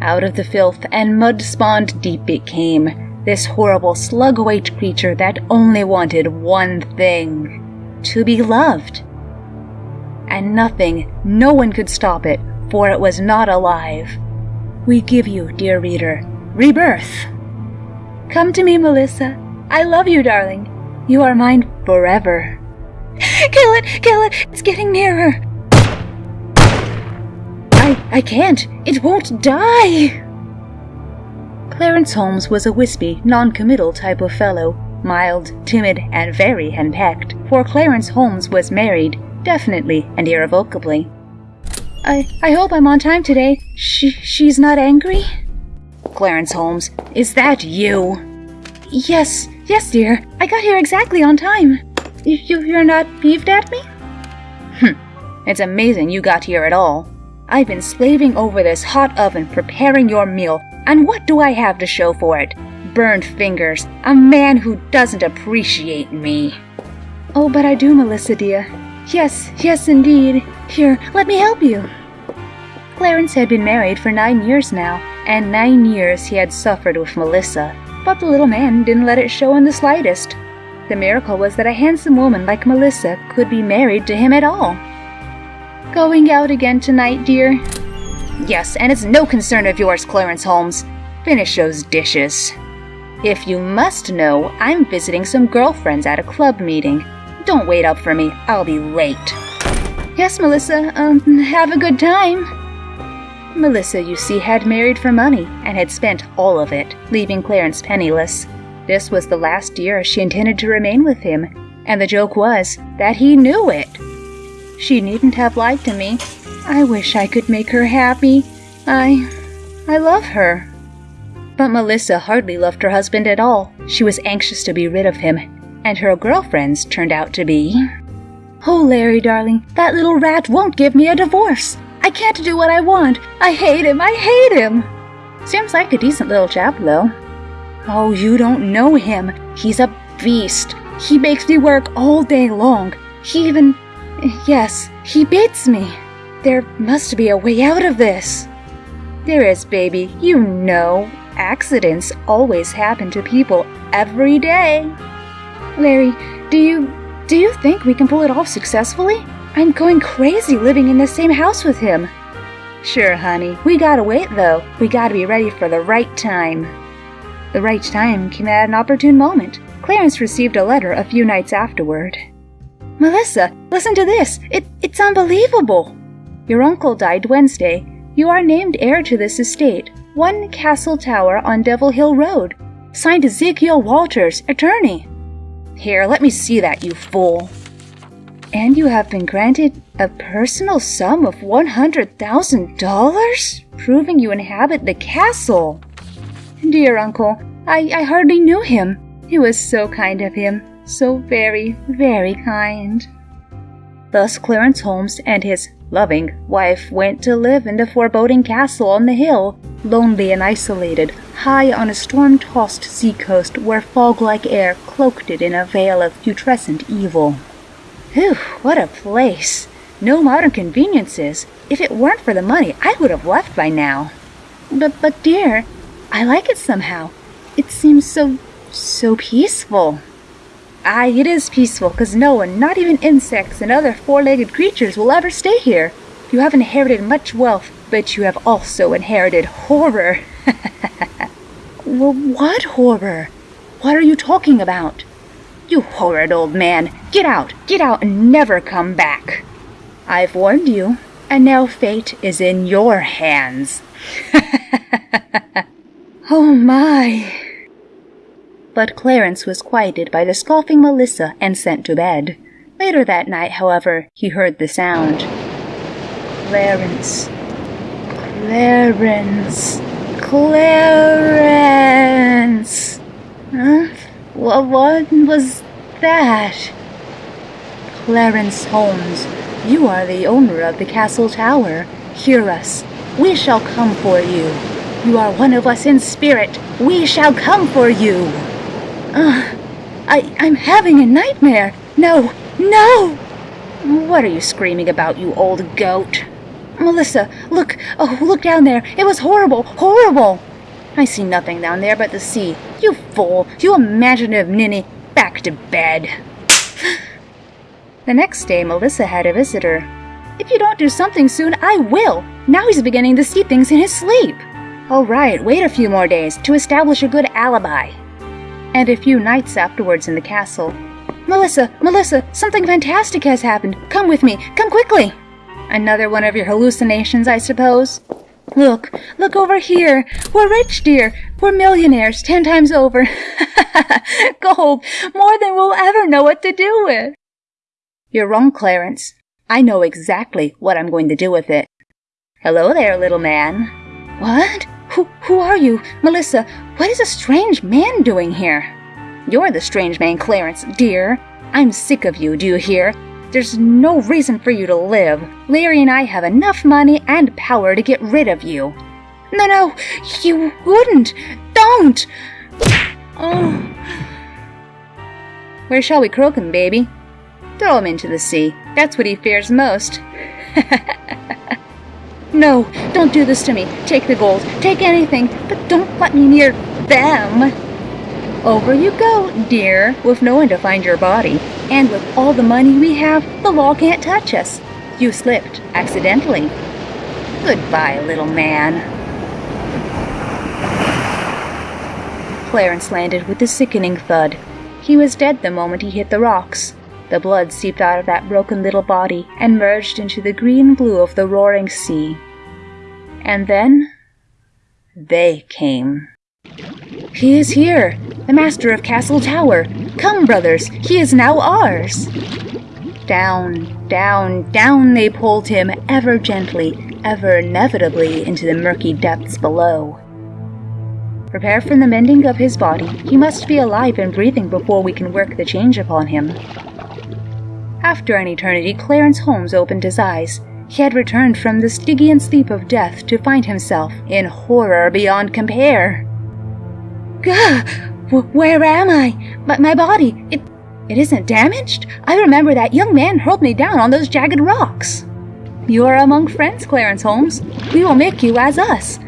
Out of the filth and mud spawned deep it came, this horrible slug white creature that only wanted one thing to be loved. And nothing, no one could stop it, for it was not alive. We give you, dear reader, rebirth. Come to me, Melissa. I love you, darling. You are mine forever. Kill it! Kill it! It's getting nearer! I, can't! It won't die! Clarence Holmes was a wispy, non-committal type of fellow, mild, timid, and very henpecked, for Clarence Holmes was married, definitely and irrevocably. I, I hope I'm on time today. She, she's not angry? Clarence Holmes, is that you? Yes, yes, dear. I got here exactly on time. You, you're not peeved at me? Hm, it's amazing you got here at all. I've been slaving over this hot oven preparing your meal, and what do I have to show for it? Burned fingers, a man who doesn't appreciate me. Oh, but I do, Melissa dear. Yes, yes, indeed. Here, let me help you. Clarence had been married for nine years now, and nine years he had suffered with Melissa, but the little man didn't let it show in the slightest. The miracle was that a handsome woman like Melissa could be married to him at all. Going out again tonight, dear? Yes, and it's no concern of yours, Clarence Holmes. Finish those dishes. If you must know, I'm visiting some girlfriends at a club meeting. Don't wait up for me, I'll be late. Yes, Melissa, um, have a good time. Melissa, you see, had married for money and had spent all of it, leaving Clarence penniless. This was the last year she intended to remain with him, and the joke was that he knew it. She needn't have lied to me. I wish I could make her happy. I. I love her. But Melissa hardly loved her husband at all. She was anxious to be rid of him, and her girlfriends turned out to be. Oh, Larry, darling, that little rat won't give me a divorce. I can't do what I want. I hate him. I hate him. Seems like a decent little chap, though. Oh, you don't know him. He's a beast. He makes me work all day long. He even Yes, he beats me. There must be a way out of this. There is, baby. You know. Accidents always happen to people every day. Larry, do you do you think we can pull it off successfully? I'm going crazy living in the same house with him. Sure, honey. We gotta wait though. We gotta be ready for the right time. The right time came at an opportune moment. Clarence received a letter a few nights afterward. Melissa, listen to this. It, it's unbelievable. Your uncle died Wednesday. You are named heir to this estate, One Castle Tower on Devil Hill Road. Signed Ezekiel Walters, attorney. Here, let me see that, you fool. And you have been granted a personal sum of $100,000? Proving you inhabit the castle. Dear uncle, I, I hardly knew him. It was so kind of him so very, very kind. Thus Clarence Holmes and his loving wife went to live in the foreboding castle on the hill, lonely and isolated, high on a storm tossed seacoast where fog like air cloaked it in a veil of putrescent evil. Whew, what a place! No modern conveniences. If it weren't for the money, I would have left by now. But, but dear, I like it somehow. It seems so, so peaceful. Aye, it is peaceful, because no one, not even insects and other four-legged creatures, will ever stay here. You have inherited much wealth, but you have also inherited horror. well, what horror? What are you talking about? You horrid old man! Get out! Get out and never come back! I've warned you, and now fate is in your hands. oh my! But Clarence was quieted by the scoffing Melissa and sent to bed. Later that night, however, he heard the sound. Clarence. Clarence. Clarence. Huh? What, what was that? Clarence Holmes, you are the owner of the castle tower. Hear us. We shall come for you. You are one of us in spirit. We shall come for you. Uh, I, I'm having a nightmare. No, no! What are you screaming about, you old goat? Melissa, look! Oh, look down there! It was horrible! Horrible! I see nothing down there but the sea. You fool! You imaginative ninny! Back to bed! the next day, Melissa had a visitor. If you don't do something soon, I will! Now he's beginning to see things in his sleep! All right, wait a few more days to establish a good alibi. And a few nights afterwards in the castle. Melissa, Melissa, something fantastic has happened. Come with me, come quickly! Another one of your hallucinations, I suppose? Look, look over here. We're rich, dear. We're millionaires ten times over. Gold, more than we'll ever know what to do with. You're wrong, Clarence. I know exactly what I'm going to do with it. Hello there, little man. What? Who, who are you? Melissa, what is a strange man doing here? You're the strange man, Clarence, dear. I'm sick of you, do you hear? There's no reason for you to live. Larry and I have enough money and power to get rid of you. No, no, you wouldn't. Don't! Oh. Where shall we croak him, baby? Throw him into the sea. That's what he fears most. no, don't do this to me. Take the gold. Take anything, but don't let me near them. Over you go, dear, with no one to find your body. And with all the money we have, the law can't touch us. You slipped, accidentally. Goodbye, little man. Clarence landed with a sickening thud. He was dead the moment he hit the rocks. The blood seeped out of that broken little body and merged into the green blue of the roaring sea. And then they came. He is here, the master of Castle Tower. Come, brothers, he is now ours. Down, down, down they pulled him, ever gently, ever inevitably into the murky depths below. Prepare for the mending of his body. He must be alive and breathing before we can work the change upon him. After an eternity, Clarence Holmes opened his eyes. He had returned from the Stygian sleep of death to find himself in horror beyond compare. Gah! Where am I? But my body, it, it isn't damaged? I remember that young man hurled me down on those jagged rocks. You are among friends, Clarence Holmes. We will make you as us.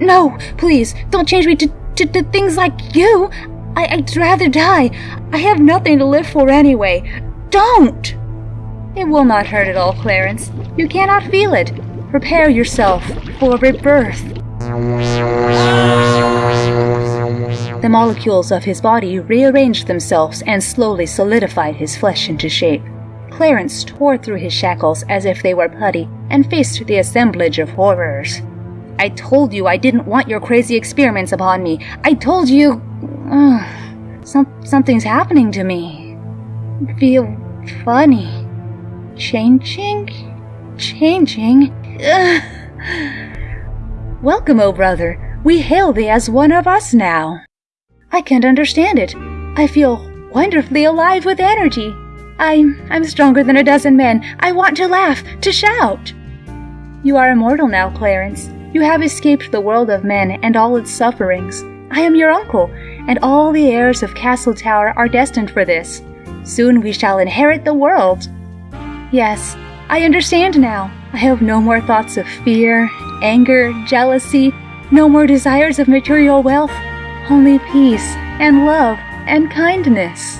No, please, don't change me to, to, to things like you. I, I'd rather die. I have nothing to live for anyway. Don't! It will not hurt at all, Clarence. You cannot feel it. Prepare yourself for rebirth. The molecules of his body rearranged themselves and slowly solidified his flesh into shape. Clarence tore through his shackles as if they were putty and faced the assemblage of horrors. I told you I didn't want your crazy experiments upon me. I told you. Uh, some, something's happening to me. Feel funny. Changing? Changing? Welcome, O oh brother. We hail thee as one of us now. I can't understand it. I feel wonderfully alive with energy. I'm I'm stronger than a dozen men. I want to laugh, to shout. You are immortal now, Clarence. You have escaped the world of men and all its sufferings. I am your uncle, and all the heirs of Castle Tower are destined for this. Soon we shall inherit the world. Yes, I understand now. I have no more thoughts of fear, anger, jealousy, no more desires of material wealth only peace and love and kindness.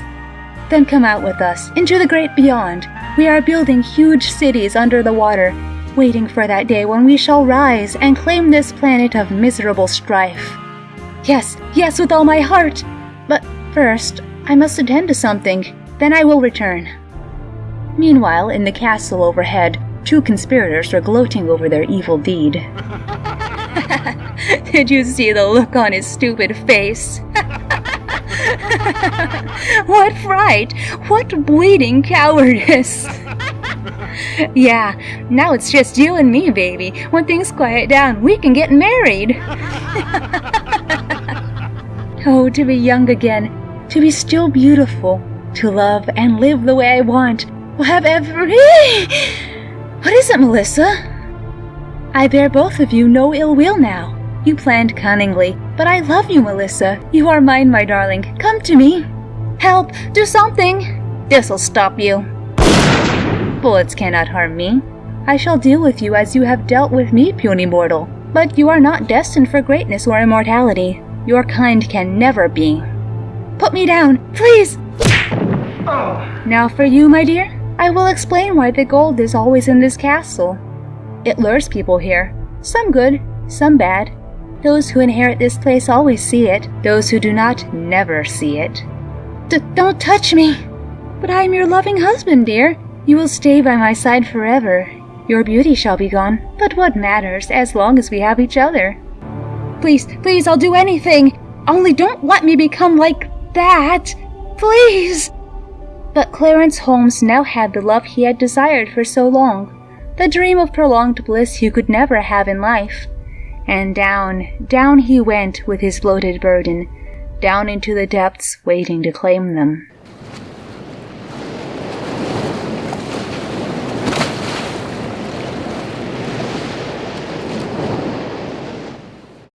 Then come out with us into the great beyond. We are building huge cities under the water, waiting for that day when we shall rise and claim this planet of miserable strife. Yes, yes, with all my heart. But first, I must attend to something. Then I will return. Meanwhile, in the castle overhead, two conspirators were gloating over their evil deed. Did you see the look on his stupid face? what fright! What bleeding cowardice! yeah, now it's just you and me, baby. When things quiet down, we can get married. oh, to be young again, to be still beautiful, to love and live the way I want, will have every. What is it, Melissa? I bear both of you no ill will now. You planned cunningly, but I love you, Melissa. You are mine, my darling. Come to me. Help! Do something! This'll stop you. Bullets cannot harm me. I shall deal with you as you have dealt with me, puny mortal. But you are not destined for greatness or immortality. Your kind can never be. Put me down, please! Oh. Now for you, my dear. I will explain why the gold is always in this castle. It lures people here. Some good, some bad. Those who inherit this place always see it. Those who do not never see it. D don't touch me! But I am your loving husband, dear. You will stay by my side forever. Your beauty shall be gone, but what matters as long as we have each other? Please, please, I'll do anything. Only don't let me become like that. Please! But Clarence Holmes now had the love he had desired for so long, the dream of prolonged bliss he could never have in life. And down, down he went with his bloated burden, down into the depths waiting to claim them.